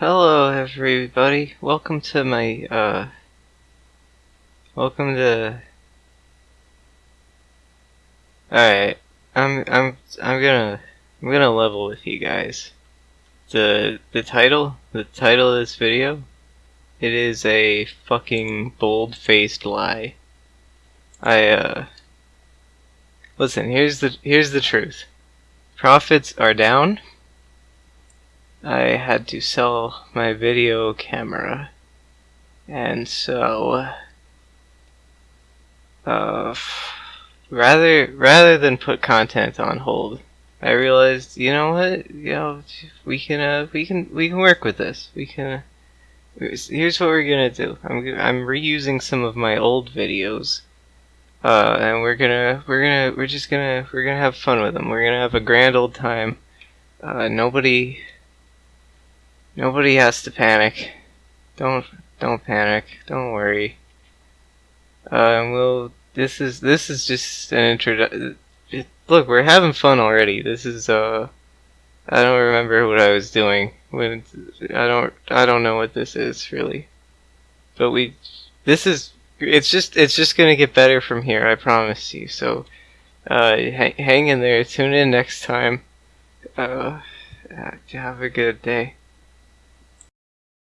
Hello, everybody. Welcome to my, uh. Welcome to. Alright. I'm, I'm, I'm gonna, I'm gonna level with you guys. The, the title, the title of this video, it is a fucking bold-faced lie. I, uh. Listen, here's the, here's the truth. Profits are down. I had to sell my video camera. And so uh rather rather than put content on hold, I realized, you know what? You know, we can uh we can we can work with this. We can Here's what we're going to do. I'm I'm reusing some of my old videos. Uh, and we're gonna, we're gonna, we're just gonna, we're gonna have fun with them. We're gonna have a grand old time. Uh, nobody, Nobody has to panic. Don't don't panic. Don't worry. Uh, we'll. This is this is just an intro. Look, we're having fun already. This is uh. I don't remember what I was doing when I don't I don't know what this is really. But we this is it's just it's just gonna get better from here. I promise you. So uh, hang in there. Tune in next time. Uh, have a good day.